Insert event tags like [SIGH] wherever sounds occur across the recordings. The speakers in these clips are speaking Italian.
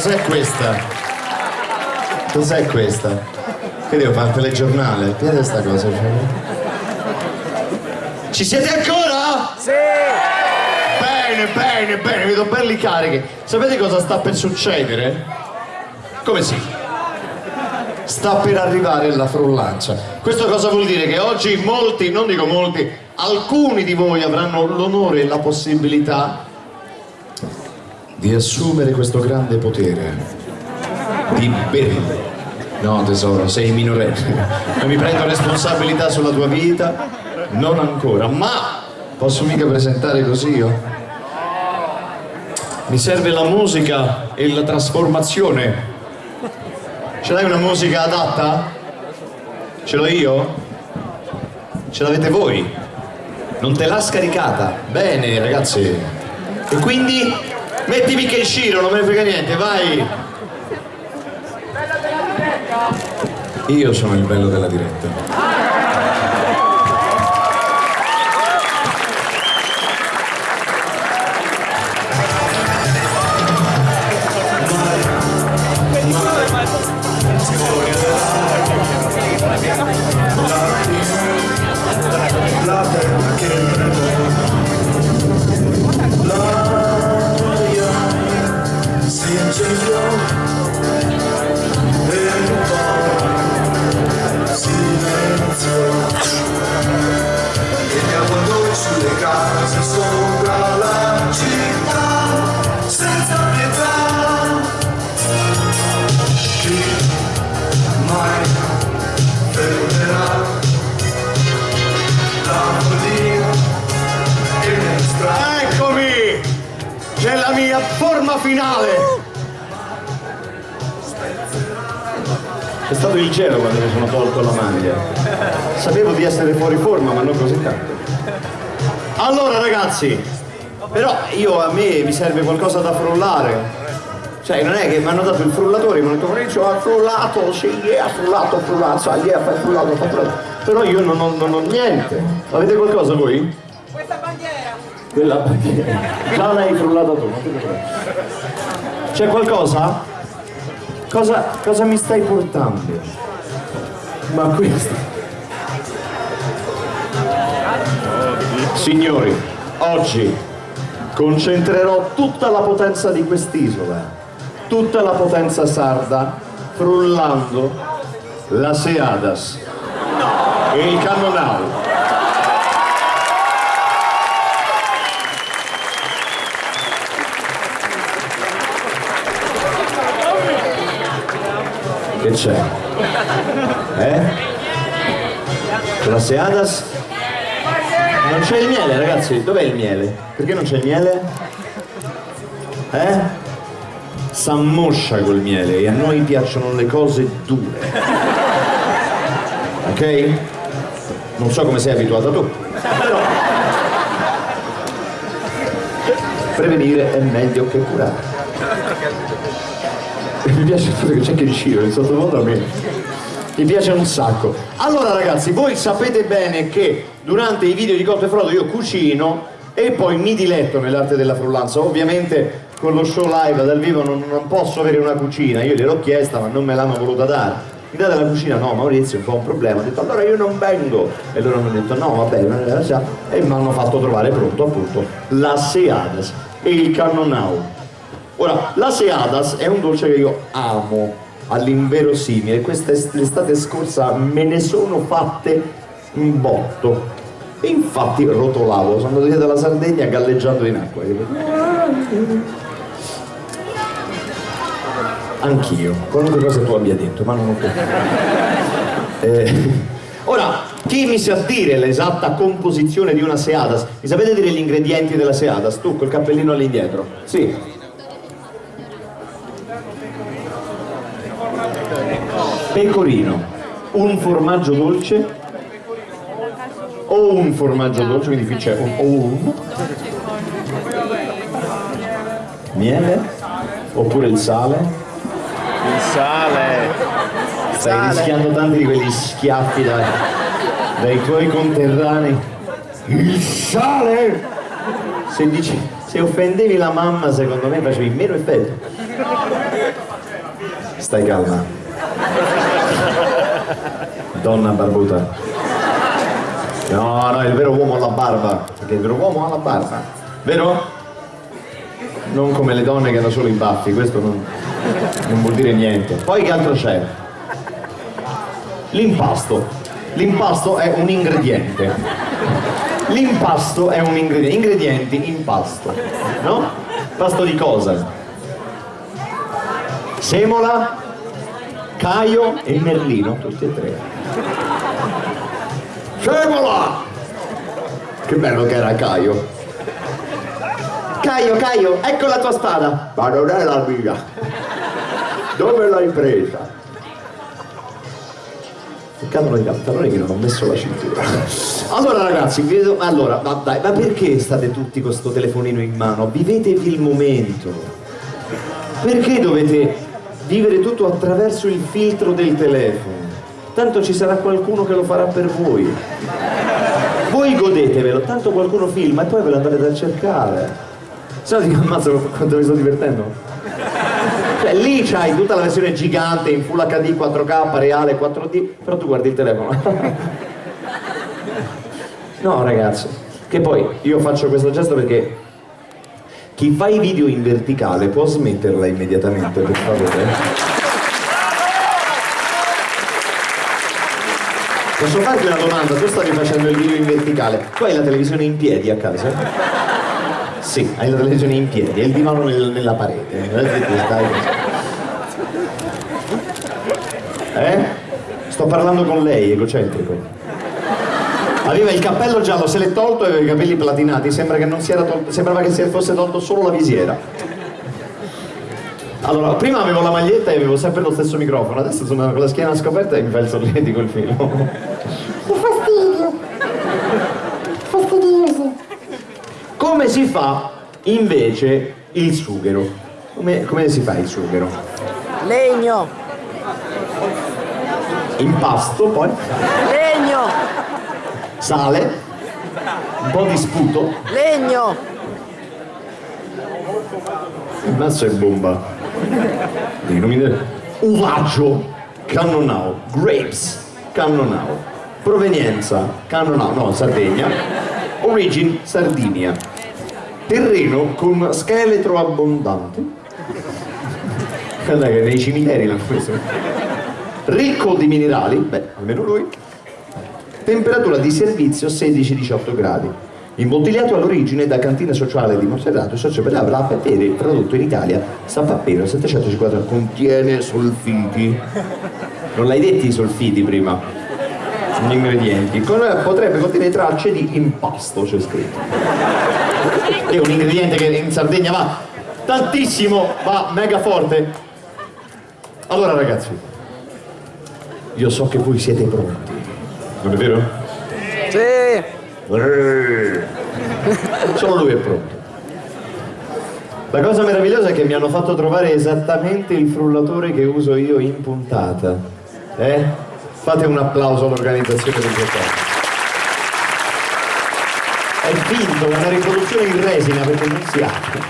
cos'è questa? Cos'è questa? Che devo fare il telegiornale? Che è sta cosa? Ci siete ancora? Sì! Bene, bene, bene, vedo belli carichi. Sapete cosa sta per succedere? Come sì? Sta per arrivare la frullancia. Questo cosa vuol dire? Che oggi molti, non dico molti, alcuni di voi avranno l'onore e la possibilità di assumere questo grande potere di bere. No tesoro, sei minorenne, non mi prendo responsabilità sulla tua vita, non ancora, ma posso mica presentare così io? Mi serve la musica e la trasformazione. Ce l'hai una musica adatta? Ce l'ho io? Ce l'avete voi? Non te l'ha scaricata? Bene ragazzi. E quindi mettimi che Shiro, non me ne frega niente, vai! Io sono il bello della diretta. Si incendiò e poi silenzio e gli avvoltoi È stato il cielo quando mi sono tolto la maglia. Sapevo di essere fuori forma, ma non così tanto. Allora ragazzi, però io a me mi serve qualcosa da frullare. Cioè non è che mi hanno dato il frullatore, mi hanno detto Maurizio ha frullato, sì, yeah, ha frullato, ha frullato, yeah, fai frullato, fai frullato. Però io non ho, non ho niente. Avete qualcosa voi? Questa bandiera! Quella bandiera. Già l'hai frullata tu. C'è qualcosa? Cosa, cosa mi stai portando? Ma questo... Signori, oggi concentrerò tutta la potenza di quest'isola, tutta la potenza sarda, frullando la Seadas e il Cannonau. Che c'è? Eh? La Seadas? Non c'è il miele ragazzi, dov'è il miele? Perché non c'è il miele? Eh? S'ammoscia col miele e a noi piacciono le cose dure. Ok? Non so come sei abituata tu. Però prevenire è meglio che curare. Mi piace il fatto che c'è il Ciro, il sottofondo a me. Mi piace un sacco. Allora ragazzi, voi sapete bene che durante i video di Cotto e Frodo io cucino e poi mi diletto nell'arte della frullanza. Ovviamente con lo show live dal vivo non, non posso avere una cucina, io gliel'ho chiesta ma non me l'hanno voluta dare. Mi date la cucina? No, Maurizio, un po' un problema. Ho detto allora io non vengo. E loro mi hanno detto no, vabbè, non la Seadas. E mi hanno fatto trovare pronto appunto la Seadas e il Cannonau. Ora, la Seadas è un dolce che io amo all'inverosimile. Questa est- l'estate scorsa me ne sono fatte un botto. E infatti rotolavo, sono andato via dalla Sardegna galleggiando in acqua. Anch'io, qualunque cosa tu abbia detto, ma non ho capito. Eh, ora, chi mi sa dire l'esatta composizione di una Seadas? Mi sapete dire gli ingredienti della Seadas? Tu col cappellino all'indietro? Sì. Pecorino, un formaggio dolce o un formaggio dolce, quindi qui c'è un o un miele oppure il sale. Il sale. Stai rischiando tanti di quegli schiaffi dai, dai tuoi conterranei. Il sale! Se, dici, se offendevi la mamma, secondo me facevi meno effetto. Stai calma. Donna barbuta. No, no, il vero uomo ha la barba. Perché il vero uomo ha la barba. Vero? Non come le donne che hanno solo i baffi, questo non, non vuol dire niente. Poi che altro c'è? L'impasto. L'impasto è un ingrediente. L'impasto è un ingrediente. Ingredienti, impasto. No? Pasto di cosa? Semola, Caio e Merlino, tutti e tre. Semola! Che bello che era Caio. Caio, Caio, ecco la tua spada. Ma non è la mia. Dove l'hai presa? Cadono i pantaloni che non ho messo la cintura. Allora ragazzi, vedo, allora, ma dai, ma perché state tutti con sto telefonino in mano? Vivetevi il momento. Perché dovete vivere tutto attraverso il filtro del telefono? Tanto ci sarà qualcuno che lo farà per voi. Voi godetevelo, tanto qualcuno filma e poi ve lo andrete a cercare. Se no dico, ammazza quanto mi sto divertendo. Cioè lì c'hai tutta la versione gigante in Full HD 4K, reale 4D, però tu guardi il telefono. [LAUGHS] No ragazzi, che poi io faccio questo gesto perché chi fa i video in verticale può smetterla immediatamente, per favore. Posso farti una domanda? Tu stavi facendo il video in verticale, tu hai la televisione in piedi a casa? Sì, hai la televisione in piedi, e il divano nel- nella parete. Eh? Sto parlando con lei, egocentrico. Aveva il cappello giallo, se l'è tolto e aveva i capelli platinati, sembra che non si era tolto, sembrava che si fosse tolto solo la visiera. Allora, prima avevo la maglietta e avevo sempre lo stesso microfono, adesso sono con la schiena scoperta e mi fa il solletico il filo. Che fastidio! Fastidioso! Come si fa invece il sughero? Come, come si fa il sughero? Legno, Impasto, poi legno, sale, un po' di sputo, legno, il mazzo è bomba. Dei nomi del- Uvaggio, cannonau, grapes, cannonau, provenienza, cannonau, no, Sardegna, origin, Sardinia, terreno con scheletro abbondante, guarda che nei cimiteri l'hanno preso, ricco di minerali, beh, almeno lui, temperatura di servizio 16-18 gradi. Imbottigliato all'origine da cantina sociale di Monserrato, socio per la Petere, prodotto in Italia, San Pappero 750, contiene solfiti. Non l'hai detti i solfiti prima? Gli ingredienti. Potrebbe contenere tracce di impasto, c'è scritto. È un ingrediente che in Sardegna va tantissimo, va mega forte. Allora ragazzi, io so che voi siete pronti. Non è vero? sì, Solo lui è pronto. La cosa meravigliosa è che mi hanno fatto trovare esattamente il frullatore che uso io in puntata. Eh? Fate un applauso all'organizzazione del giocare. È finto, una riproduzione in resina perché non si apre.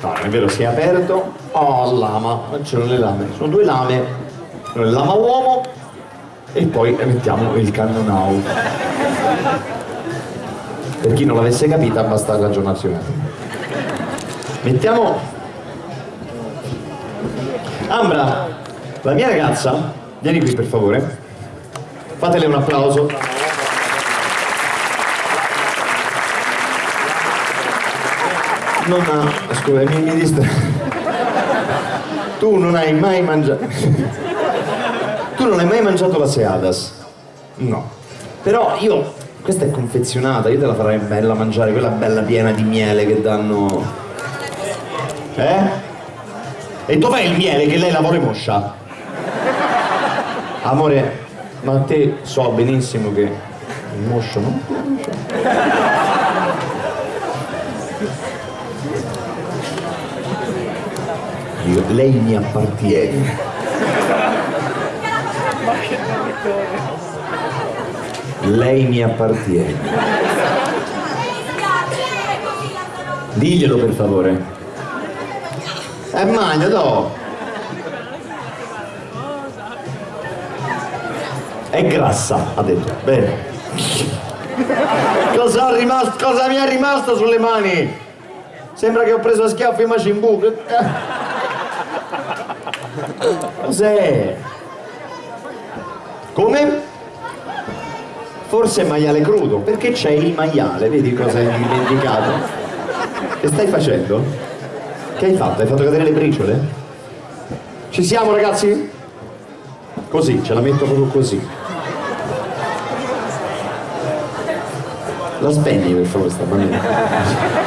No, non è vero, si è aperto. Oh, lama, c'erano le lame. Sono due lame. Il lama uomo e poi mettiamo il cannonau. Per chi non l'avesse capita basta ragionarci un attimo. Mettiamo... Ambra, la mia ragazza, vieni qui per favore. Fatele un applauso. Non ha... scusa, mi, mi distra... Tu non hai mai mangiato... Tu non hai mai mangiato la Seadas? No. Però io... Questa è confezionata, io te la farei bella mangiare, quella bella piena di miele che danno... Eh? E dov'è il miele che lei la vuole moscia? Amore, ma te so benissimo che il moscio non piace. Io, lei mi appartiene. Lei mi appartiene. Diglielo per favore. E magna, do. È grassa, ha detto. Bene. Cosa, rimasto, cosa mi è rimasto sulle mani? Sembra che ho preso a schiaffi i Majin Buu. Cos'è? Come? Forse maiale crudo, perché c'è il maiale, vedi cosa hai dimenticato? Che stai facendo? Che hai fatto? Hai fatto cadere le briciole? Ci siamo ragazzi? Così, ce la metto proprio così. La spegni per favore sta bambina.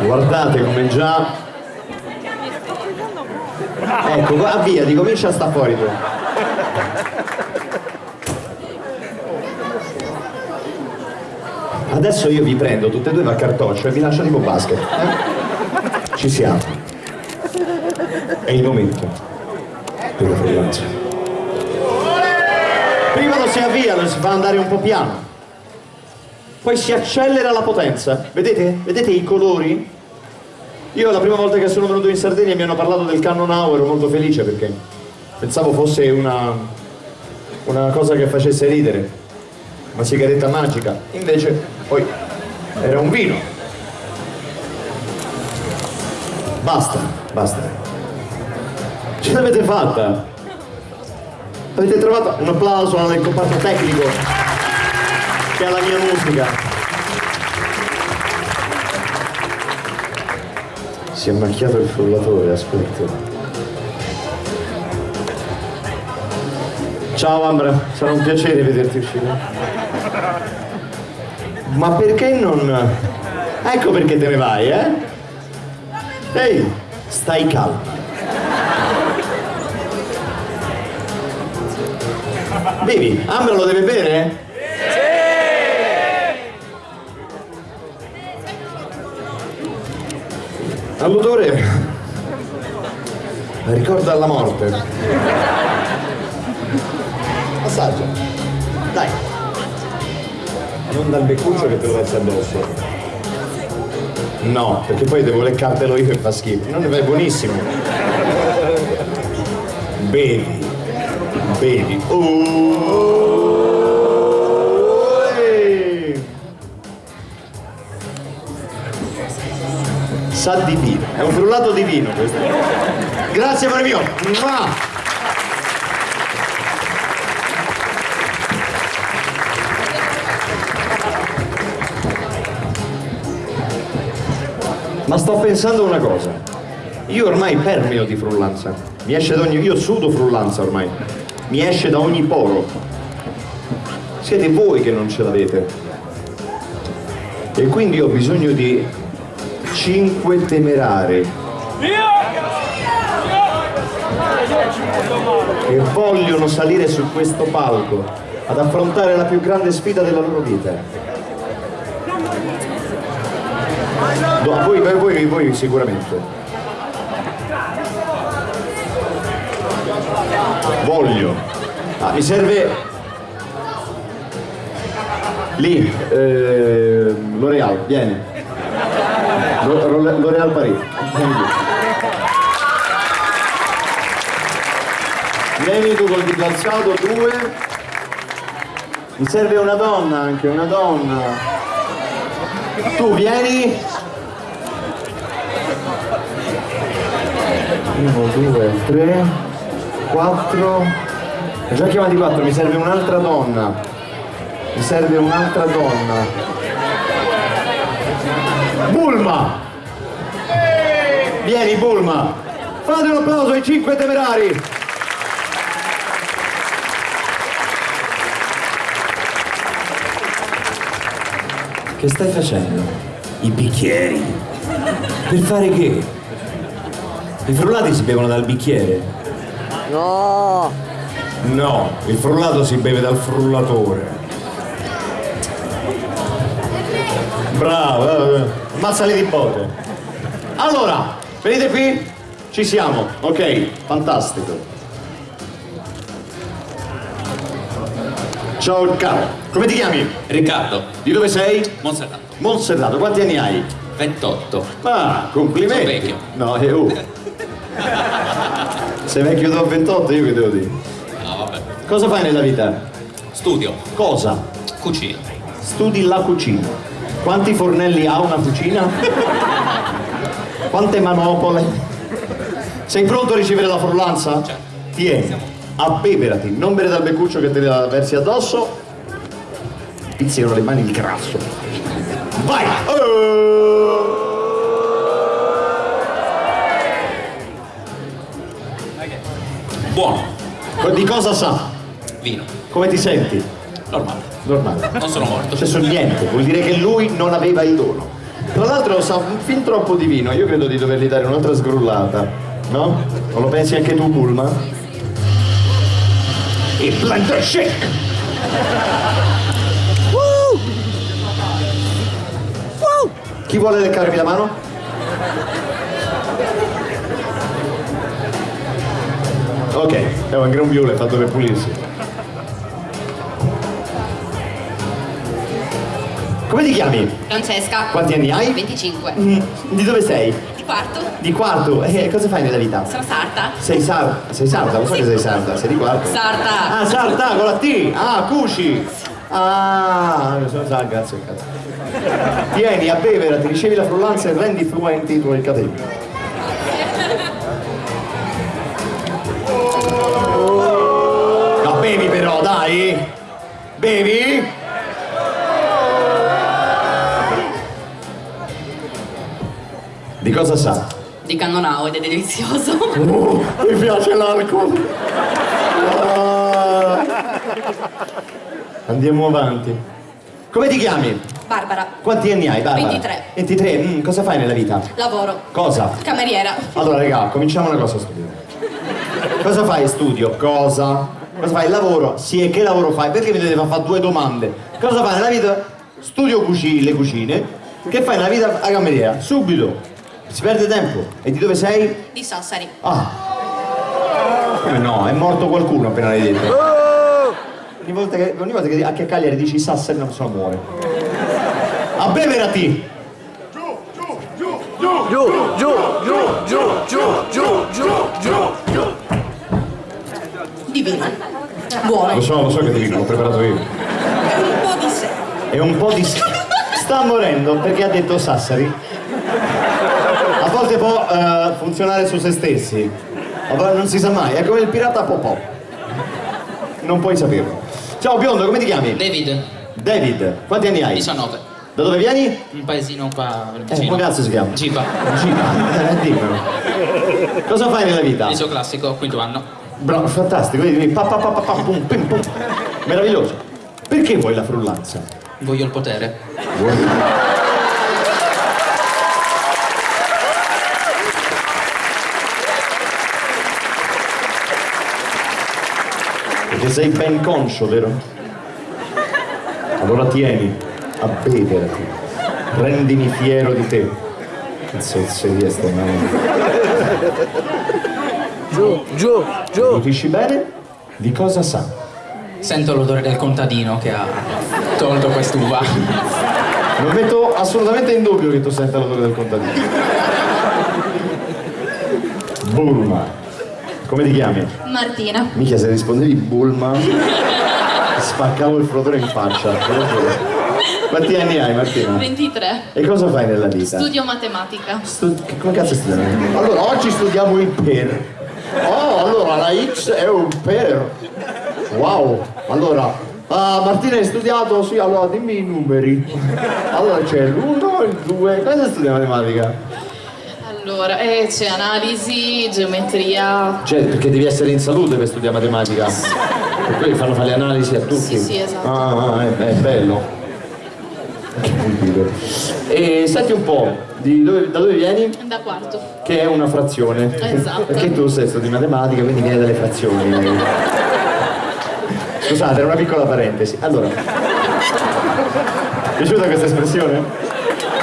Guardate come già... Ecco, va via, ti comincia a sta fuori tu. Adesso io vi prendo tutte e due da cartoccio e vi lascio tipo basket. eh? Ci siamo. È il momento per la freelanza. Prima lo si avvia, lo si fa andare un po' piano. Poi si accelera la potenza. Vedete? Vedete i colori? Io la prima volta che sono venuto in Sardegna mi hanno parlato del Cannon Now, ero molto felice perché pensavo fosse una, una cosa che facesse ridere, una sigaretta magica. Invece poi era un vino. Basta, basta. Ce l'avete fatta? Avete trovato un applauso al comparto tecnico che ha la mia musica. Si è macchiato il frullatore, aspetta. Ciao Ambra, sarà un piacere vederti uscire. Ma perché non... Ecco perché te ne vai, eh? Ehi, stai calma. Bevi, Ambra lo deve bere? All'odore ricorda la morte. Assaggia. Dai. Non dal beccuccio che te lo metti addosso. No, perché poi devo leccartelo io e fa schifo. Non è buonissimo. Bevi. Bevi. Oh. Sa di vino, è un frullato di vino questo. Grazie amore mio. Ma sto pensando una cosa, io ormai permeo di frullanza, mi esce da ogni, io sudo frullanza ormai, mi esce da ogni poro. Siete voi che non ce l'avete. E quindi ho bisogno di cinque temerari che vogliono salire su questo palco ad affrontare la più grande sfida della loro vita. No, voi, voi, voi sicuramente. Voglio. Ah, mi serve lì, eh, L'Oreal, vieni. L'Oreal Paris. Tu col dito alzato, due. Mi serve una donna anche, una donna. Tu vieni. Uno, due, tre, quattro. Ho già chiamati quattro, mi serve un'altra donna. Mi serve un'altra donna. Bulma! Vieni Bulma! Fate un applauso ai cinque temerari! Che stai facendo? I bicchieri. Per fare che? I frullati si bevono dal bicchiere? No! No, il frullato si beve dal frullatore. Bravo, eh, ammazzali di botte. Allora, venite qui? Ci siamo, ok, fantastico. Ciao caro, come ti chiami? Riccardo, Di dove sei? Monserrato, Monserrato, quanti anni hai? 28. Ah, complimenti. Sono vecchio. No, è uh. Sei vecchio da 28, io che devo dire? No, vabbè. Cosa fai nella vita? Studio, Cosa? cucina. Studi la cucina. Quanti fornelli ha una cucina? Quante manopole? Sei pronto a ricevere la frullanza? Tieni, abbeverati, non bere dal beccuccio che te la versi addosso. Pizziano le mani il grasso. Vai! Oh! Buono, Di cosa sa? vino, Come ti senti? normale. Normale. Non sono morto. C'è su niente, vuol dire che lui non aveva il dono. Tra l'altro sa fin troppo di vino, io credo di dovergli dare un'altra sgrullata, no? Non lo pensi anche tu, Bulma? Il blender shake! Chi vuole leccarmi la mano? Ok, è un grembiule fatto per pulirsi. Come ti chiami? Francesca. Quanti anni hai? 25. Mm, Di dove sei? Di quarto. Di quarto? E cosa fai nella vita? Sono sarta. Sei sarda? Sei sarda? Lo so che sei sarda, sei di quarto? Sarta. Ah, sarda, con la T! Ah, cuci! Ah, sono sarda, grazie cazzo. Tieni, abbeverati, ricevi la frullanza e rendi fluenti i tuoi capelli. [LAUGHS] No, bevi però, dai! Bevi? Di cosa sa? Di cannonau ed è delizioso. Oh, [LAUGHS] mi piace l'alcol. Ah. Andiamo avanti. Come ti chiami? Barbara. Quanti anni hai, Barbara? 23. 23? Mm, cosa fai nella vita? Lavoro. Cosa? Cameriera. Allora, raga, cominciamo una cosa a studio. Cosa fai studio? Cosa? Cosa fai? Lavoro? Sì, e che lavoro fai? Perché mi deve fare due domande? Cosa fai nella vita? Studio cuci- le cucine. Che fai nella vita a cameriera? Subito. Si perde tempo. E di dove sei? Di Sassari. Ah. Come no? È morto qualcuno appena l'hai detto. Ogni volta che, ogni volta che anche a Cagliari dici Sassari una persona muore. Abbeverati! Giù, giù, giù, giù, giù, giù, giù, giù, giù. Divino. Buono. Lo so, lo so che ti dico, l'ho preparato io. Un po' di sé. È un po' di... Sta morendo perché ha detto Sassari. Può eh, funzionare su se stessi. Non si sa mai, è come il pirata Popò. Non puoi saperlo. Ciao biondo, come ti chiami? David, David, quanti anni hai? 19. Da dove vieni? Un paesino qua Eh, vicino. come cazzo si chiama? Gipa. Giba, eh, dimmelo. Cosa fai nella vita? Liceo classico, quinto anno. Bravo, fantastico, vedi, pa, pa, pa, pa, pum, pim, pum. Meraviglioso. Perché vuoi la frullanza? Voglio il potere. Perché sei ben conscio, vero? Allora tieni, abbeverati, rendimi fiero di te. Cazzo, seria sta Giù, giù, giù. Nutisci bene? Di cosa sa? Sento l'odore del contadino che ha tolto quest'uva. Non metto assolutamente in dubbio che tu senta l'odore del contadino. Bulma. Come ti chiami? Martina. Mica se rispondevi Bulma, [LAUGHS] spaccavo il frotore in faccia. Quanti anni hai Martina? 23. E cosa fai nella vita? Studio matematica. Stu- che- come cazzo studi? Allora, oggi studiamo il per. Oh, allora la X è un per. Wow. Allora, ah, Martina hai studiato? Sì, allora dimmi i numeri. Allora c'è l'1 e il 2. Cosa studi matematica? Allora, eh, c'è analisi, geometria. Cioè, perché devi essere in salute per studiare matematica. Per quelli fanno fare le analisi a tutti. Sì, sì, esatto. Ah, ah, è, è bello. E senti un po', di dove- da dove vieni? Da quarto. Che è una frazione. Esatto. Perché tu sei studi matematica, quindi viene dalle frazioni. Scusate, era una piccola parentesi. Allora, piaciuta questa espressione?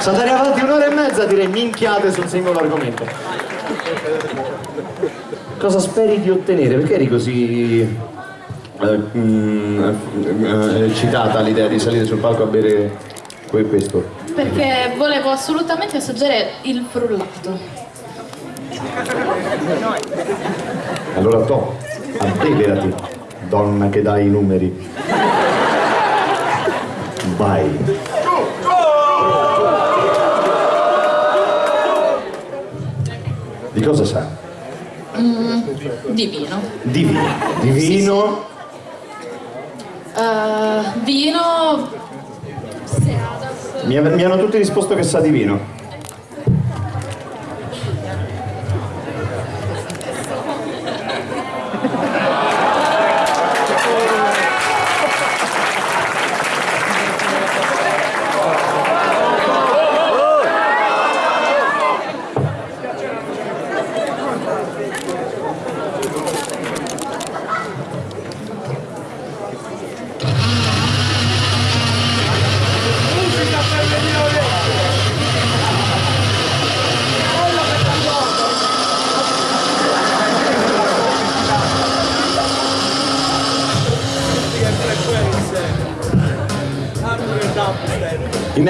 Se andare avanti un'ora e mezza direi minchiate sul singolo argomento. Cosa speri di ottenere? Perché eri così eh, mm, eh, eccitata all'idea di salire sul palco a bere que- questo? Perché volevo assolutamente assaggiare il frullato. Allora to, abbeverati, donna che dai i numeri. Vai. Di cosa sa? Di vino. Di vino. Di vino. Eh, vino. Mi, mi hanno tutti risposto che sa di vino.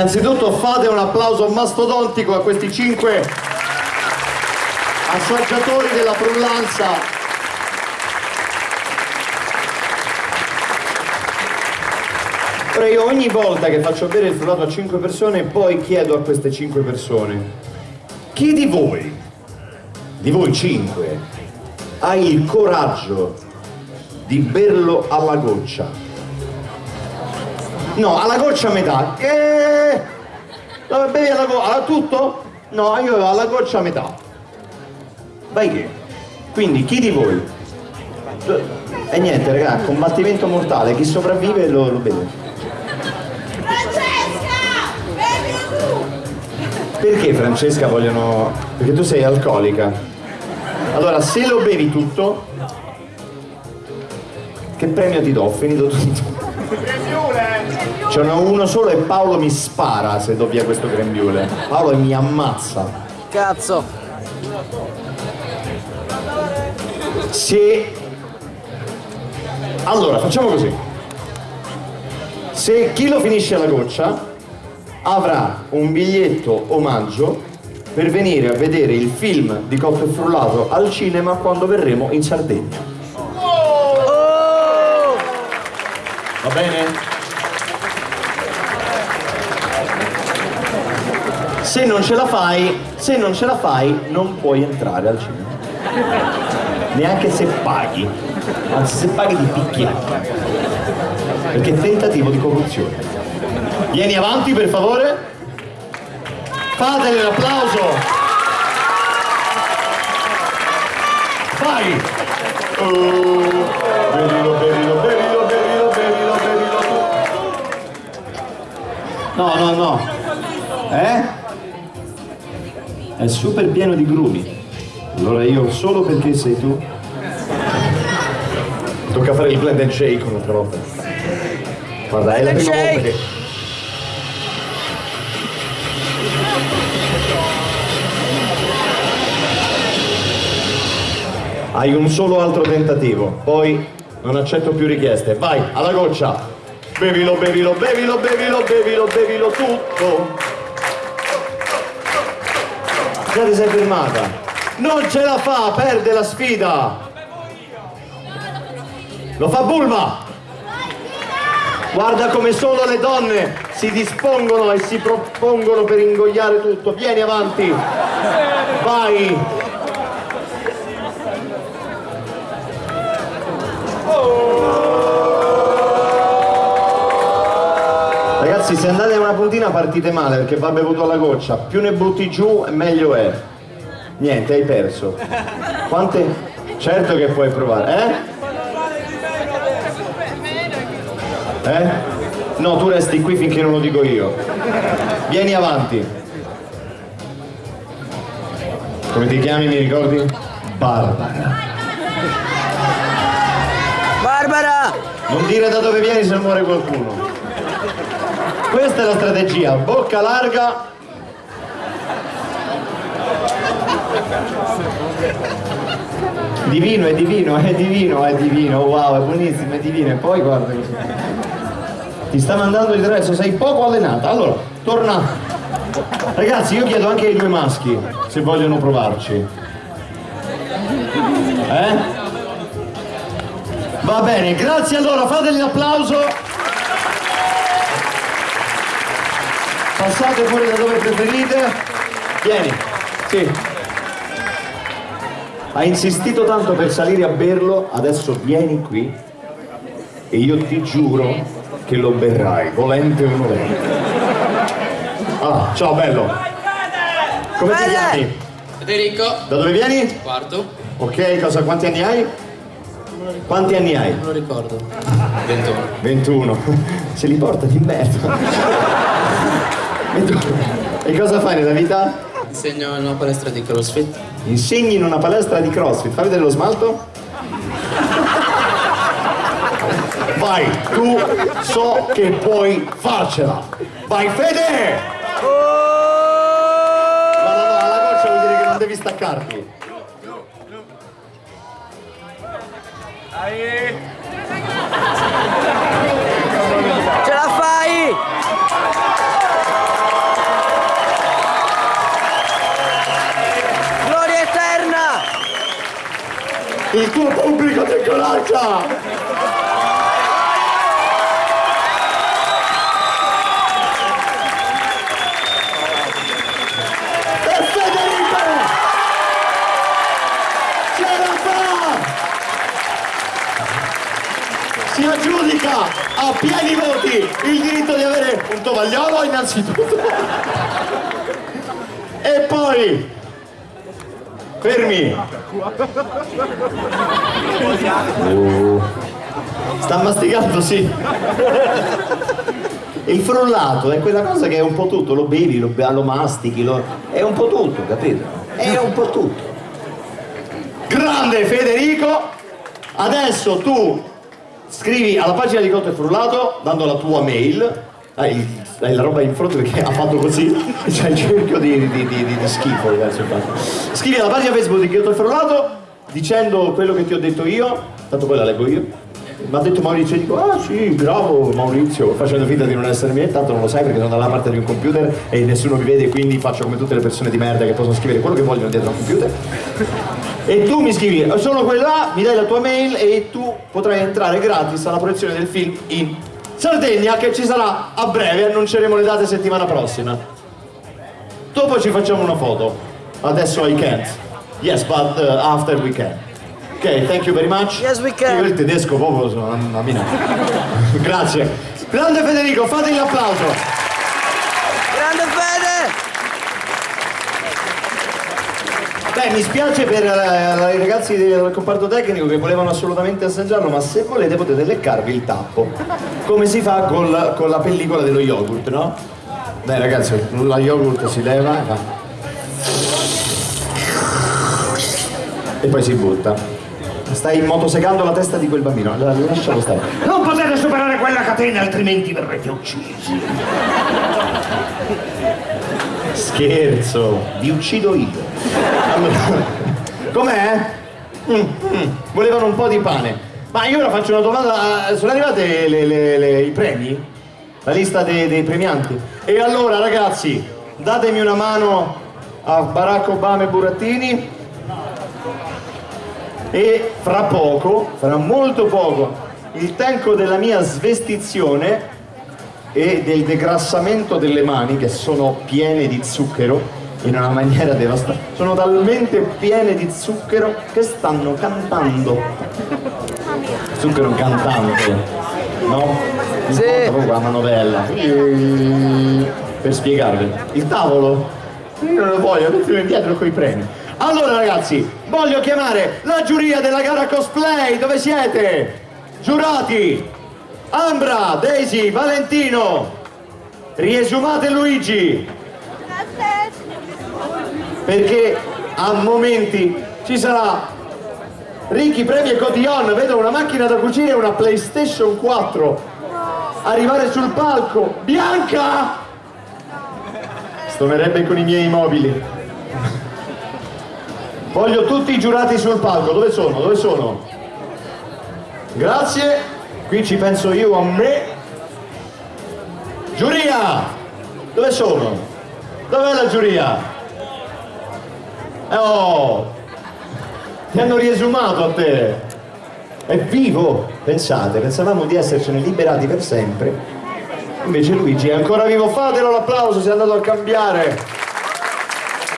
Innanzitutto fate un applauso mastodontico a questi cinque assaggiatori della frullanza. Io ogni volta che faccio bere il frullato a cinque persone poi chiedo a queste cinque persone chi di voi, di voi cinque, ha il coraggio di berlo alla goccia? No, alla goccia a metà. Eh, la bevi alla goccia? Tutto? No, io alla goccia a metà. Vai che? Quindi chi di voi? E niente, raga, combattimento mortale, chi sopravvive lo, lo beve. Francesca! Bevi tu! Perché Francesca vogliono... Perché tu sei alcolica. Allora, se lo bevi tutto, che premio ti do? Ho finito tutto. [LAUGHS] Ce n'ho uno solo e Paolo mi spara se do via questo grembiule. Paolo mi ammazza. Cazzo! Se... Allora, facciamo così. Se chi lo finisce alla goccia avrà un biglietto omaggio per venire a vedere il film di Cotto e Frullato al cinema quando verremo in Sardegna. Va bene? Se non ce la fai, se non ce la fai, non puoi entrare al cinema. Neanche se paghi. Anzi, se paghi ti picchiano. Perché è tentativo di corruzione. Vieni avanti per favore. Fatele un applauso. Vai. Oh. No, no, no. Eh? È super pieno di grumi. Allora io solo perché sei tu. Tocca fare il blend and shake un'altra volta. Guarda, è la prima volta shake. che. Hai un solo altro tentativo, poi non accetto più richieste. Vai, alla goccia. Bevilo, bevilo, bevilo, bevilo, bevilo, bevilo tutto. Già ti sei fermata. Non ce la fa, perde la sfida. Lo fa Bulma. Guarda come solo le donne si dispongono e si propongono per ingoiare tutto. Vieni avanti. Vai. Ragazzi, se andate a una puntina partite male perché va bevuto alla goccia. Più ne butti giù, meglio è. Niente, hai perso. Quante? Certo che puoi provare, eh? Eh? No, tu resti qui finché non lo dico io. Vieni avanti. Come ti chiami, mi ricordi? Barbara. Barbara! Non dire da dove vieni se muore qualcuno. Questa è la strategia, bocca larga. Divino, è divino, è divino, è divino, wow, è buonissimo, è divino. E poi guarda così. Ti sta mandando il resto sei poco allenata. Allora, torna. Ragazzi, io chiedo anche ai due maschi se vogliono provarci. Eh? Va bene, grazie allora, fate l'applauso. Passate fuori da dove preferite. Vieni, sì. Ha insistito tanto per salire a berlo, adesso vieni qui e io ti giuro che lo berrai, volente o nolente. Ah, ciao bello. Come ti chiami? Federico, Da dove vieni? quarto, Ok, cosa, quanti anni hai? Quanti anni hai? non lo ricordo. 21. 21. [LAUGHS] Se li porta di merda. 21. E cosa fai nella vita? Insegno in una palestra di CrossFit. Insegni in una palestra di CrossFit. Fai vedere lo smalto? Vai, tu so che puoi farcela. Vai Fede! Ma no, no, alla goccia vuol dire che non devi staccarti. Ce Il tuo pubblico ti incoraggia! Si aggiudica a pieni voti il diritto di avere un tovagliolo innanzitutto. E poi fermi Sta masticando, sì. Il frullato è quella cosa che è un po' tutto, lo bevi, lo, lo mastichi, lo- è un po' tutto, capito? È un po' tutto. Grande Federico! Adesso tu scrivi alla pagina di Cotto e Frullato, dando la tua mail, hai, hai la roba in fronte perché ha fatto così, [LAUGHS] c'è il cerchio di, di- di- di- schifo verso il basso. Scrivi alla pagina Facebook di e Frullato dicendo quello che ti ho detto io, tanto poi la leggo io. Mi ha detto Maurizio e dico, ah sì, bravo Maurizio, facendo finta di non essere me, tanto non lo sai perché sono dalla parte di un computer e nessuno mi vede, quindi faccio come tutte le persone di merda che possono scrivere quello che vogliono dietro un computer. [LAUGHS] E tu mi scrivi, sono quello là, mi dai la tua mail e tu potrai entrare gratis alla proiezione del film in Sardegna che ci sarà a breve, annunceremo le date settimana prossima. Dopo ci facciamo una foto. Adesso I can't. Yes, but uh, after we can. Ok, thank you very much. Yes, we can. Io il tedesco proprio sono una mina. [LAUGHS] Grazie. Grande Federico, fate l'applauso. Grande Fede! Beh, mi spiace per eh, i ragazzi del comparto tecnico che volevano assolutamente assaggiarlo, ma se volete potete leccarvi il tappo, come si fa con la, con la pellicola dello yogurt, no? Dai ragazzi, la yogurt si leva. E poi si butta. Stai motosegando la testa di quel bambino, allora lascialo stare. Non potete superare quella catena, altrimenti verrete uccisi. Scherzo, vi uccido io. Com'è? Mm, mm, volevano un po' di pane. Ma io ora faccio una domanda, sono arrivate le- le- le- i premi? La lista dei, dei premianti? E allora ragazzi, datemi una mano a Barack Obama e Burattini e fra poco, fra molto poco, il tempo della mia svestizione e del degrassamento delle mani che sono piene di zucchero in una maniera devastante. Sono talmente piene di zucchero che stanno cantando. Zucchero cantante, no? Sì. Proprio la manovella. Per spiegarvi. Il tavolo? Io non lo voglio, mettilo indietro con i premi. Allora ragazzi, voglio chiamare la giuria della gara cosplay, dove siete? Giurati! Ambra, Daisy, Valentino, riesumate Luigi, perché a momenti ci sarà Ricky, Premi e Cotillon, vedo una macchina da cucire e una PlayStation 4 arrivare sul palco. Bianca! Stonerebbe con i miei mobili. Voglio tutti i giurati sul palco, dove sono? Dove sono? Grazie, qui ci penso io a me. Giuria! Dove sono? Dov'è la giuria? Oh! Ti hanno riesumato a te! È vivo! Pensate, pensavamo di essercene liberati per sempre. Invece Luigi è ancora vivo, fatelo l'applauso, si è andato a cambiare!